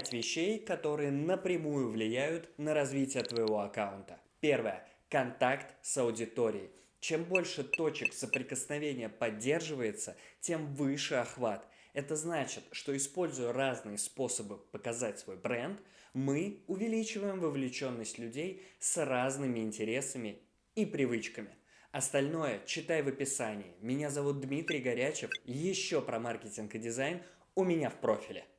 5 вещей, которые напрямую влияют на развитие твоего аккаунта. Первое. Контакт с аудиторией. Чем больше точек соприкосновения поддерживается, тем выше охват. Это значит, что используя разные способы показать свой бренд, мы увеличиваем вовлеченность людей с разными интересами и привычками. Остальное читай в описании. Меня зовут Дмитрий Горячев. Еще про маркетинг и дизайн у меня в профиле.